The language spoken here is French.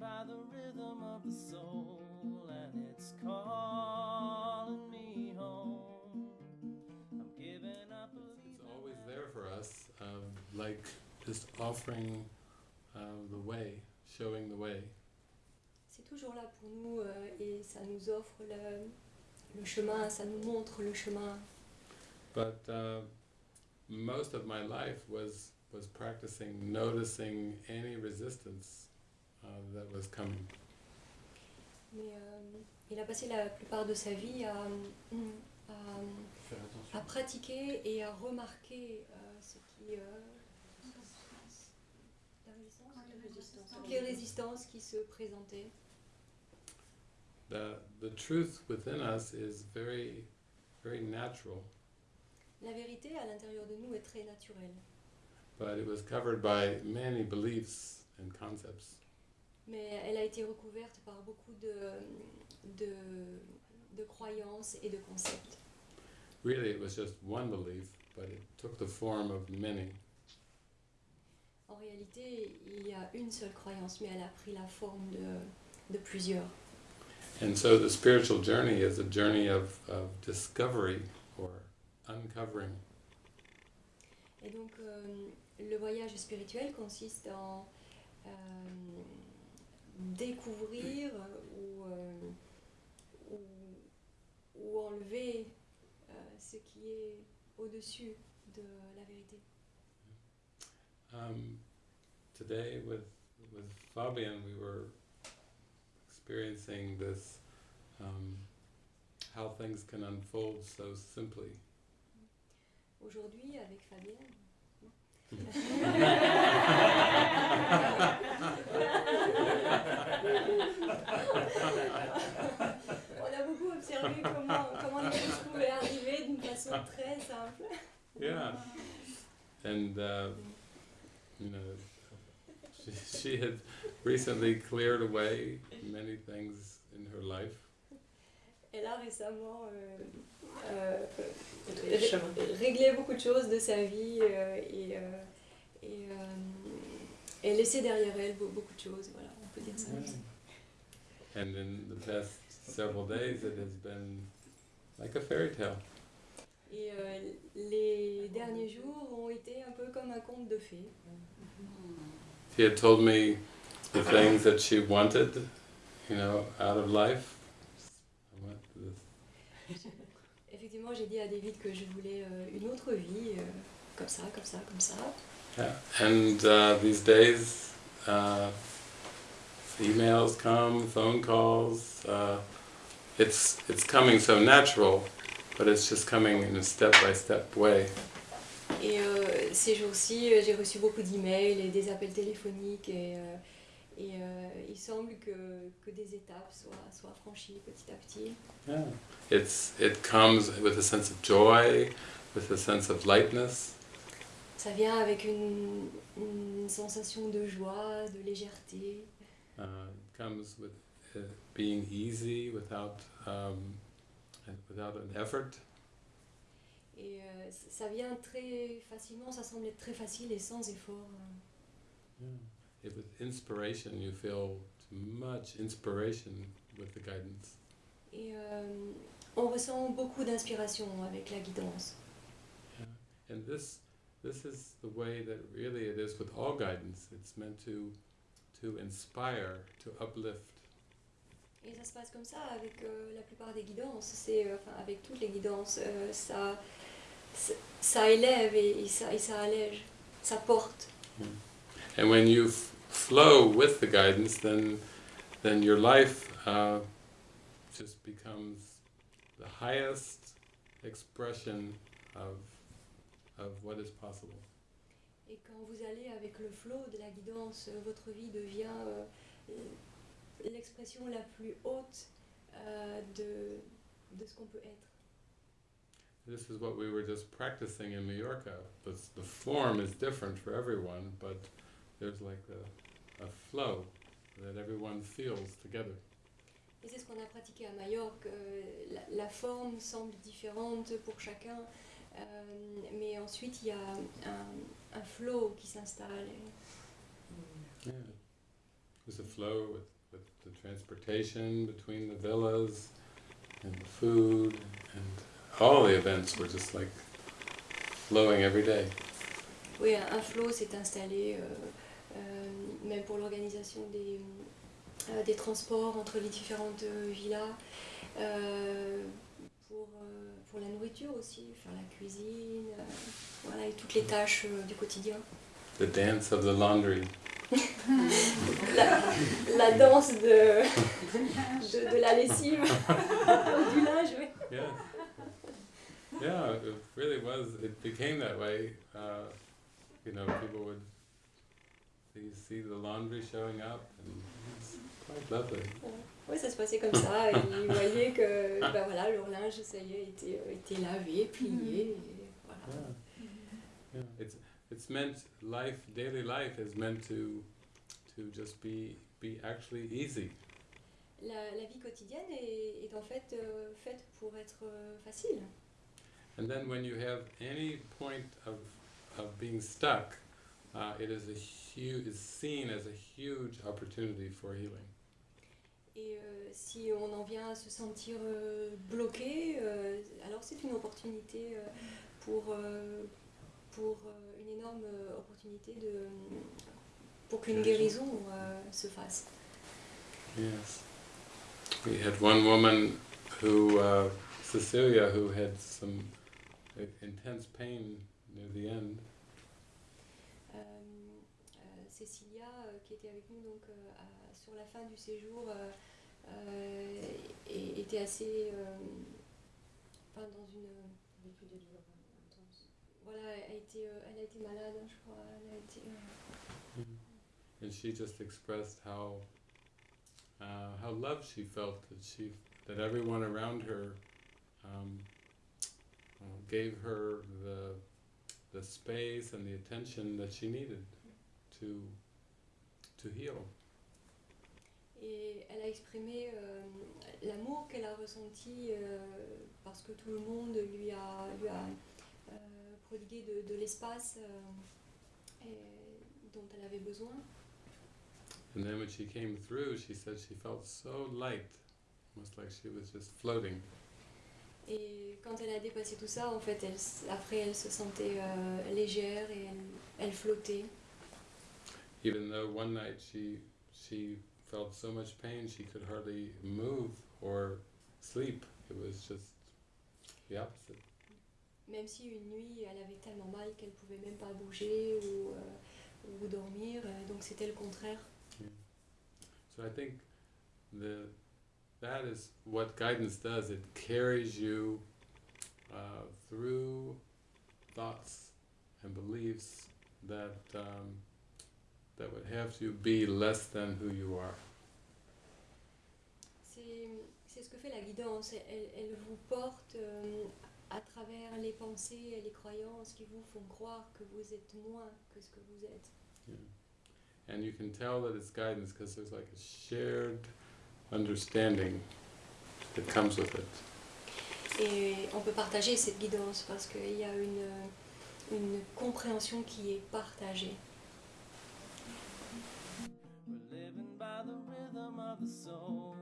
by the rhythm of the soul, and it's calling me home. I'm giving up. It's always there for us, um, like just offering uh, the way, showing the way. C'est toujours là pour nous euh, et ça nous offre le, le chemin, ça nous montre le chemin. But uh, most of my life was was practicing noticing any resistance that was coming. Mais euh, il a passé la plupart de sa vie à, à, à pratiquer et à remarquer euh, ce qui, euh, toutes les résistances qui se présentaient. The the truth within us is very very natural, La vérité à l'intérieur de nous est très naturelle, but it was covered by many beliefs and concepts. Mais elle a été recouverte par beaucoup de, de, de croyances et de concepts. Really, it was just one belief, but it took the form of many. En réalité, il y a une seule croyance, mais elle a pris la forme de, de plusieurs. And so the spiritual journey is a journey of, of discovery or uncovering. Et donc, euh, le voyage spirituel consiste en euh, découvrir ou, euh, ou, ou enlever euh, ce qui est au-dessus de la vérité. Um, today with, with Fabian, we were experiencing this, um, how things can unfold so simply. Aujourd'hui, avec Fabienne, And, uh, you know, she, she had recently cleared away many things in her life. Elle a récemment euh, euh, ré- réglé beaucoup de choses de sa vie euh, et, euh, et, euh, et laissé derrière elle beaucoup de choses. Voilà, on peut dire ça. comme ça. And in the past several days, it has been like a fairy tale. Et euh, les derniers jours ont été un peu comme un conte de fées. She had told me the things that she wanted, you know, out of life. Effectivement, j'ai dit à David que je voulais euh, une autre vie, euh, comme ça, comme ça, comme ça. Yeah. And uh, these days, uh, emails come, phone calls. Uh, it's it's coming so natural, but it's just coming in a step-by-step way. Et euh, ces jours-ci, euh, j'ai reçu beaucoup d'emails et des appels téléphoniques et, euh, et euh, il semble que, que des étapes soient, soient franchies petit à petit. Yeah. It's it comes with a sense of joy, with a sense of lightness. Ça vient avec une, une sensation de joie, de légèreté. Uh, it comes with uh, being easy without um, without an effort. Et euh, ça vient très facilement, ça semble être très facile et sans effort. If with inspiration, you feel much inspiration with the guidance. Et euh, on ressent beaucoup d'inspiration avec la guidance. And this this is the way that really it is with all guidance. It's meant to to inspire, to uplift. Et ça se passe comme ça avec euh, la plupart des guidances, c'est euh, enfin avec toutes les guidances, euh, ça, ça, élève et, et ça, et ça allège, ça porte. And when you flow with the guidance, then then your life uh, just becomes the highest expression of of what is possible. Et quand vous allez avec le flot de la guidance, votre vie devient euh, l'expression la plus haute euh, de, de ce qu'on peut être. This is what we were just practicing in Mallorca. The, the form is different for everyone, but there's like a, a flow that everyone feels together. Et c'est ce qu'on a pratiqué à Majorque. euh, la, la forme semble différente pour chacun, euh, mais ensuite il y a un, un flow qui s'installe. Yeah. was a flow with, with the transportation between the villas and the food and all the events were just like flowing every day. Oui, un un flow s'est installé, euh, euh, même pour l'organisation des, euh, des transports entre les différentes euh, villas, euh, pour, euh, pour la nourriture aussi, faire la cuisine, voilà, et toutes les tâches euh, du quotidien. The dance of the laundry. La, la danse de, de, de la lessive, du linge, oui. Yeah. Yeah, it really was. It became that way. Uh, you know, people would see, see the laundry showing up, and it's quite lovely. Oui, ça se passait comme ça. Ils voyaient que ben voilà, leur linge, ça y est, était, euh, était lavé, plié. Et voilà. Yeah. Yeah. It's it's meant life, daily life is meant to to just be be actually easy. La, la vie quotidienne est, est en fait euh, faite pour être euh, facile. And then when you have any point of of being stuck, uh, it is a huge is seen as a huge opportunity for healing. Et euh, si on en vient à se sentir euh, bloqué, euh, alors c'est une opportunité euh, pour, pour euh, une énorme euh, opportunité de, pour qu'une guérison euh, se fasse. Yes. We had one woman who, uh, Cecilia, who had some uh, intense pain near the end. Euh, qui était avec nous donc, sur la fin du séjour, et- était assez enfin, dans une. Voilà, elle a été, euh, elle a été malade, je crois. Elle a été, euh, And she just expressed how uh, how loved she felt that she that everyone around her um, uh, gave her the the space and the attention that she needed to to heal. Et elle a exprimé euh, l'amour qu'elle a ressenti euh, parce que tout le monde lui a, lui a de, de l'espace euh, dont elle avait besoin. And then when she came through, she said she felt so light, almost like she was just floating. Et quand elle a dépassé tout ça, en fait, elle, s- après, elle se sentait euh, légère et elle, elle flottait. Even though one night she she felt so much pain she could hardly move or sleep. It was just the opposite. Même si une nuit, elle avait tellement mal qu'elle pouvait même pas bouger ou, euh, ou dormir. euh, Donc c'était le contraire. So I think the that is what guidance does. It carries you uh, through thoughts and beliefs that um, that would have you be less than who you are. C'est c'est ce que fait la guidance. Elle, elle vous porte euh, à travers les pensées et les croyances qui vous font croire que vous êtes moins que ce que vous êtes. Yeah. And you can tell that it's guidance because there's like a shared understanding that comes with it. Et on peut partager cette guidance parce qu'il y a une, une compréhension qui est partagée. We're living by the rhythm of the soul.